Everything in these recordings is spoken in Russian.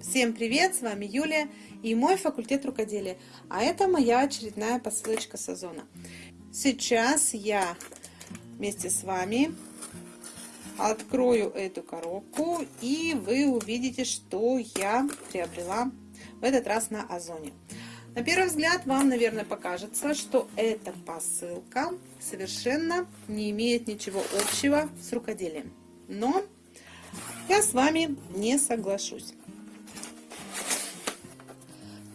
Всем привет, с вами Юлия и мой факультет рукоделия. А это моя очередная посылочка с Озона. Сейчас я вместе с вами открою эту коробку и вы увидите, что я приобрела в этот раз на Озоне. На первый взгляд вам, наверное, покажется, что эта посылка совершенно не имеет ничего общего с рукоделием. Но я с вами не соглашусь.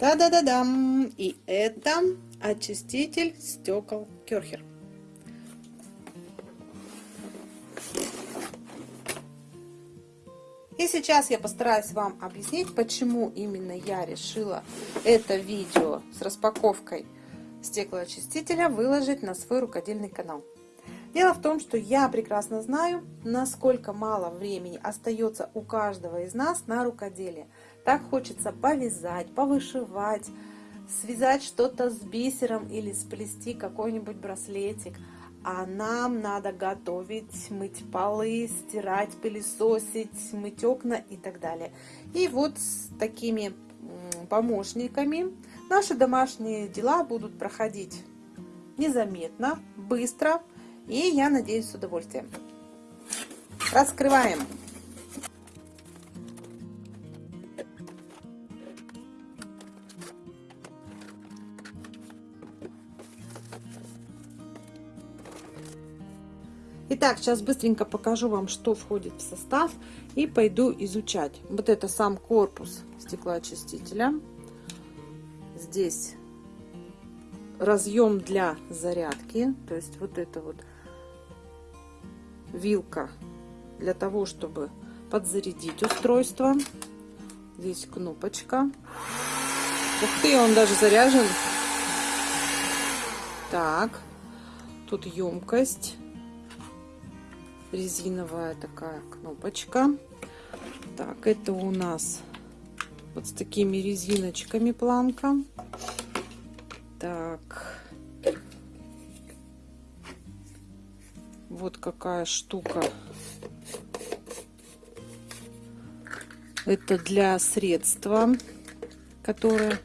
Та-да-да-дам! И это очиститель стекол Керхер. И сейчас я постараюсь вам объяснить, почему именно я решила это видео с распаковкой стеклоочистителя выложить на свой рукодельный канал. Дело в том, что я прекрасно знаю, насколько мало времени остается у каждого из нас на рукоделие. Так хочется повязать, повышивать, связать что-то с бисером или сплести какой-нибудь браслетик. А нам надо готовить, мыть полы, стирать, пылесосить, мыть окна и так далее. И вот с такими помощниками наши домашние дела будут проходить незаметно, быстро и, я надеюсь, с удовольствием. Раскрываем. Итак, сейчас быстренько покажу вам, что входит в состав и пойду изучать. Вот это сам корпус стеклоочистителя. Здесь разъем для зарядки, то есть вот это вот вилка для того, чтобы подзарядить устройство. Здесь кнопочка. Ух ты, он даже заряжен. Так, тут емкость резиновая такая кнопочка. Так, это у нас вот с такими резиночками планка. Так. Вот какая штука. Это для средства, которое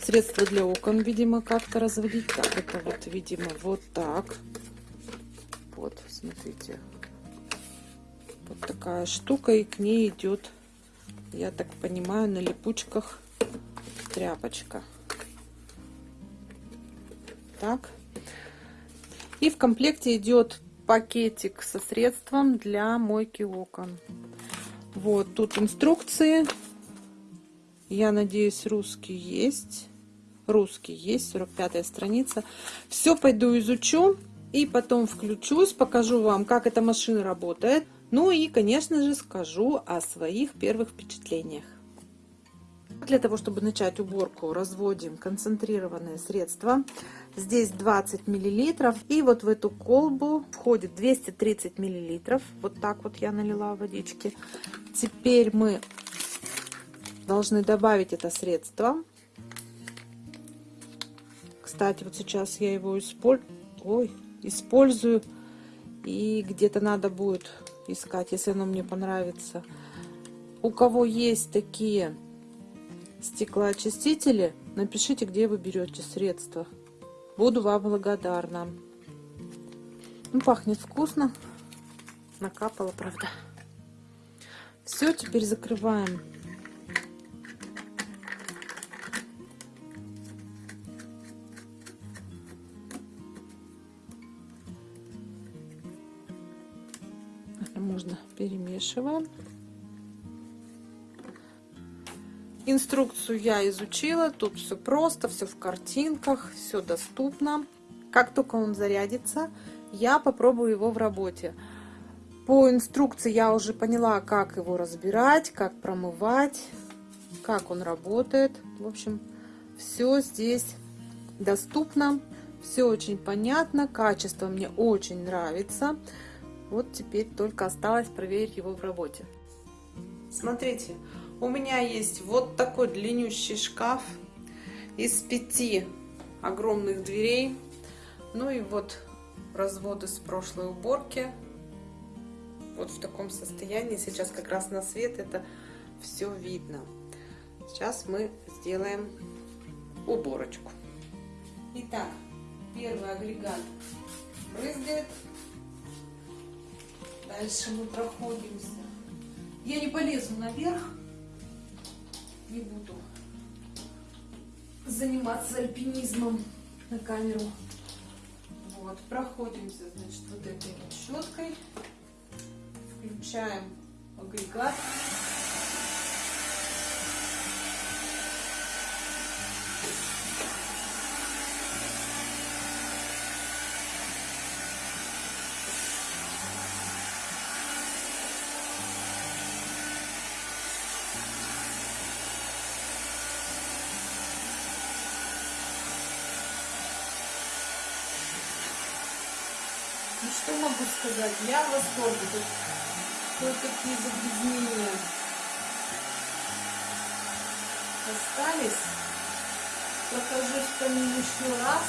средство для окон, видимо, как-то разводить. Так, это вот, видимо, вот так. Вот, смотрите, вот такая штука, и к ней идет, я так понимаю, на липучках тряпочка. Так. И в комплекте идет пакетик со средством для мойки окон. Вот тут инструкции. Я надеюсь, русский есть. Русский есть, 45 страница. Все пойду изучу и потом включусь, покажу вам, как эта машина работает. Ну и, конечно же, скажу о своих первых впечатлениях. Для того, чтобы начать уборку, разводим концентрированное средство. Здесь 20 миллилитров. И вот в эту колбу входит 230 миллилитров. Вот так вот я налила водички. Теперь мы должны добавить это средство. Кстати, вот сейчас я его использую. Ой, использую. И где-то надо будет искать, если оно мне понравится. У кого есть такие стеклоочистители, напишите, где вы берете средства. Буду вам благодарна. Ну, пахнет вкусно. Накапала, правда. Все, теперь закрываем можно перемешиваем. Инструкцию я изучила, тут все просто, все в картинках, все доступно. Как только он зарядится, я попробую его в работе. По инструкции я уже поняла, как его разбирать, как промывать, как он работает. В общем, все здесь доступно, все очень понятно, качество мне очень нравится. Вот теперь только осталось проверить его в работе. Смотрите, у меня есть вот такой длиннющий шкаф из пяти огромных дверей. Ну и вот разводы с прошлой уборки. Вот в таком состоянии. Сейчас как раз на свет это все видно. Сейчас мы сделаем уборочку. Итак, первый агрегат брызгает. Дальше мы проходимся. Я не полезу наверх, не буду заниматься альпинизмом на камеру. Вот, проходимся, значит, вот этой вот щеткой. Включаем агрегат. Ну что могу сказать? Я в восторге. Тут кое-какие загрязнения остались. Покажу камин еще раз.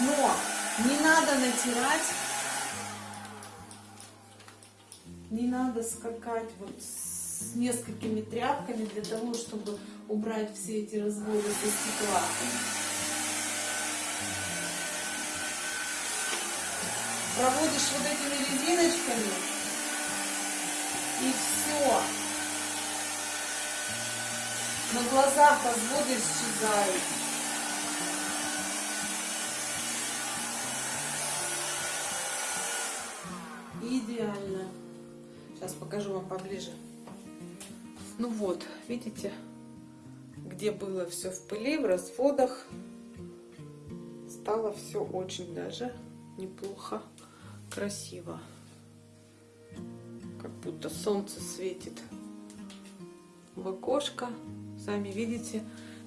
Но не надо натирать. Не надо скакать вот с несколькими тряпками для того, чтобы убрать все эти разводы со стекла. Проводишь вот этими резиночками, и все. На глазах разводы исчезают. Идеально. Сейчас покажу вам поближе. Ну вот, видите, где было все в пыли, в разводах, стало все очень даже неплохо красиво. Как будто солнце светит в окошко. Сами видите,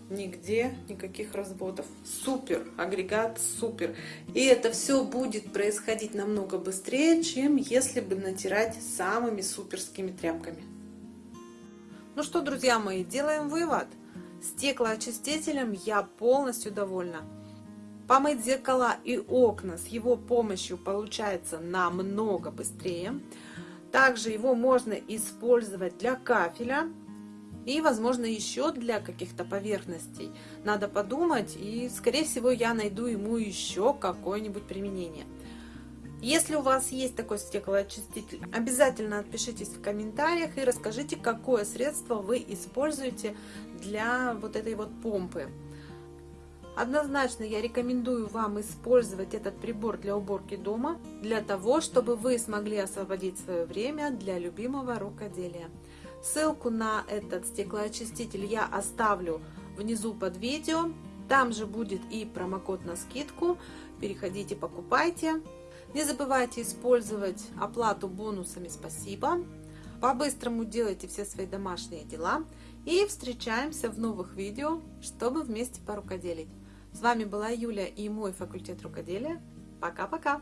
нигде никаких разводов. Супер, агрегат супер. И это все будет происходить намного быстрее, чем если бы натирать самыми суперскими тряпками. Ну что, друзья мои, делаем вывод. Стеклоочистителем я полностью довольна. Помыть зеркала и окна с его помощью получается намного быстрее. Также его можно использовать для кафеля и, возможно, еще для каких-то поверхностей. Надо подумать, и, скорее всего, я найду ему еще какое-нибудь применение. Если у вас есть такой стеклоочиститель, обязательно отпишитесь в комментариях и расскажите, какое средство вы используете для вот этой вот помпы. Однозначно я рекомендую вам использовать этот прибор для уборки дома, для того, чтобы вы смогли освободить свое время для любимого рукоделия. Ссылку на этот стеклоочиститель я оставлю внизу под видео. Там же будет и промокод на скидку. Переходите, покупайте. Не забывайте использовать оплату бонусами «Спасибо». По-быстрому делайте все свои домашние дела. И встречаемся в новых видео, чтобы вместе порукоделить. С вами была Юля и мой факультет рукоделия. Пока-пока!